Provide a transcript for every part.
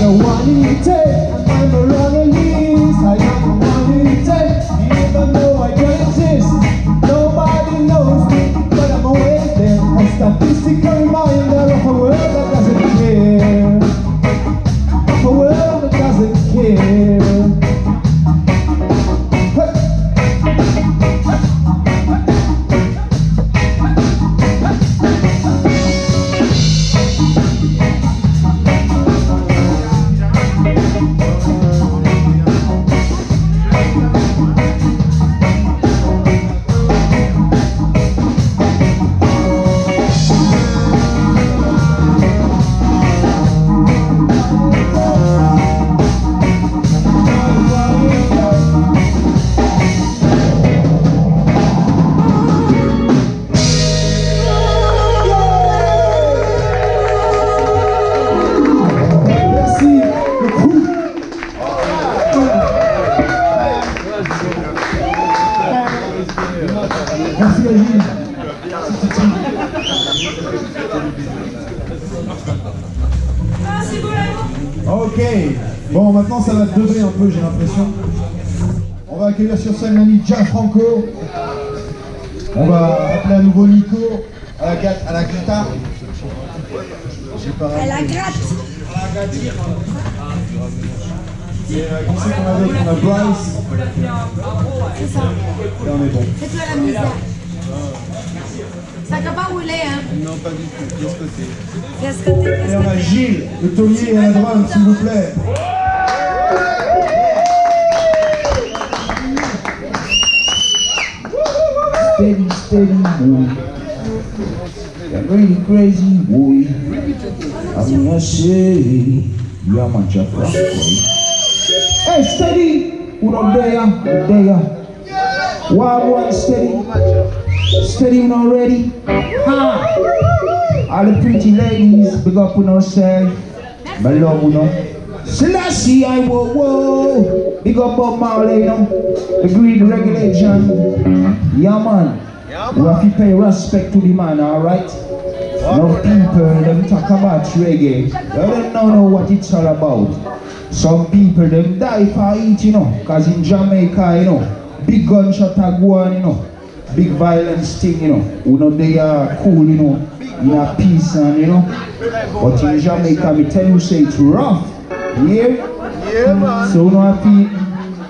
the one in the maintenant ça va devenir un peu j'ai l'impression. On va accueillir sur scène l'ami Gianfranco. On va appeler à nouveau Nico à la, gat- à la guitare. Pas Elle la gratte. Et euh, qui c'est qu'on a d'autre? On a Bryce. C'est ça. Et on est bon. Fais-toi la misère. Ça n'a pas roulé, hein? Non, pas du tout. Qu'est-ce que t'es Et on a Gilles, le taulier à la drum, s'il vous plaît. Steady, steady, boy. You're really crazy, boy. I'm gonna say, you're my Jeff boy. Hey, steady! Up there? There? Wild one, steady. Steady, know, ready? Ha! All the pretty ladies, big up on ourselves. My love, you know. Selassie, I whoa, whoa. Big up Bob Marley, you know. The greed regulation. We have to pay respect to the man, alright? Now people, them talk about reggae. They don't know, know what it's all about. Some people, them die for it, you know. Cause in Jamaica, you know, big gunshot are going, you know. Big violence thing, you know. We know they are cool, you know. In a peace and, you know. But in Jamaica, me tell you, say it's rough. Yeah? Yeah, man. So you know, I feel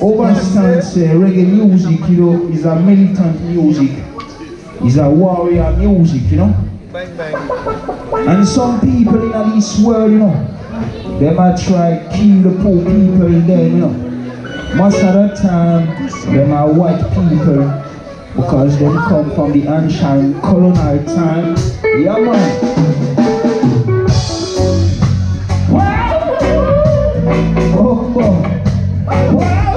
overstand say reggae music, you know, is a militant music. Is a warrior music, you know. Bang, bang. And some people in this world, you know, they might try kill the poor people then, you know. Most of the time, them are white people because they come from the ancient colonial time. Yeah, man. Wow! Oh, oh. Wow!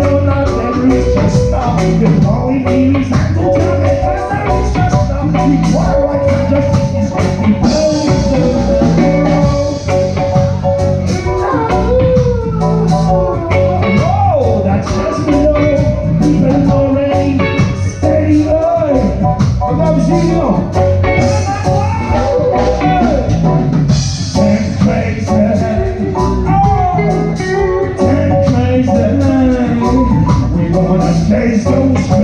every just stop, You're calling me, reason to tell me, I just now. We gonna chase those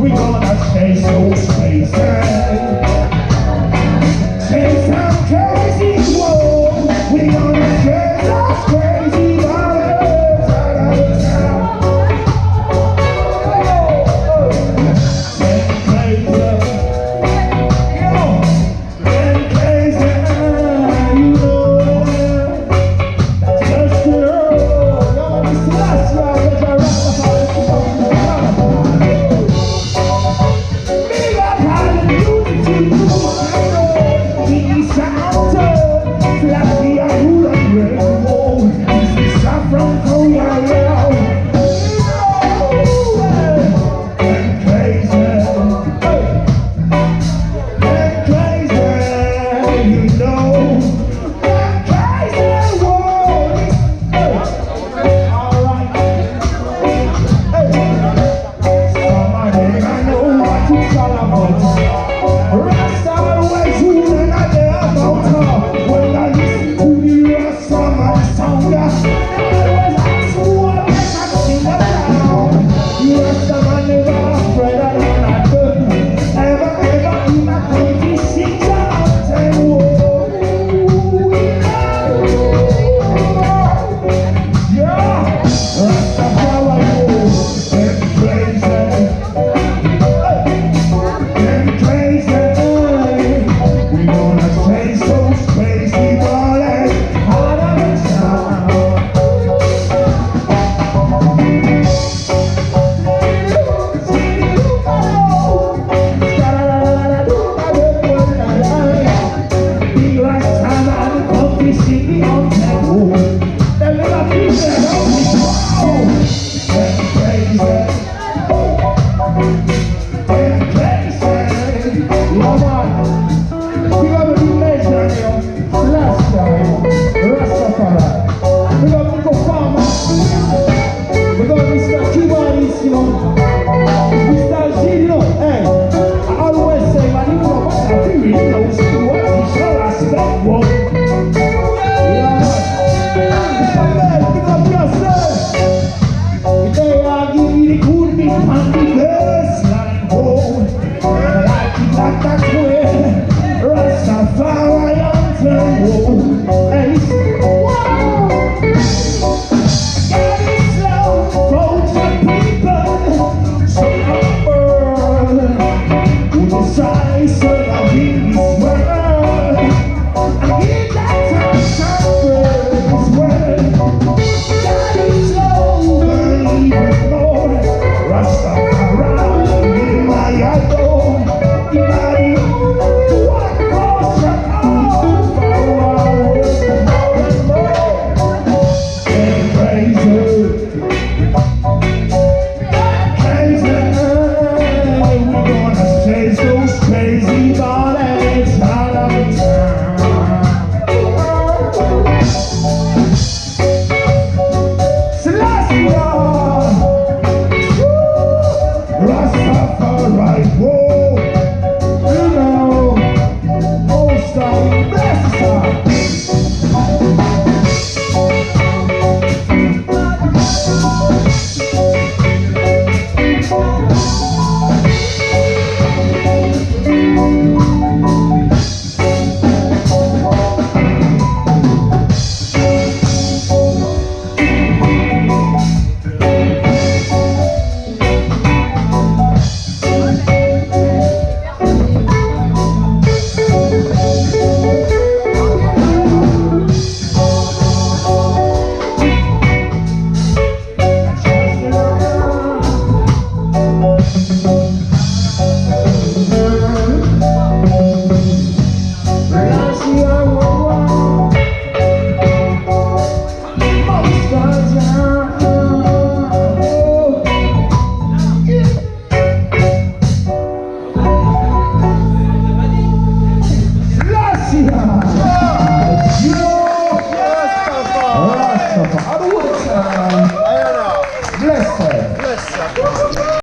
we gonna the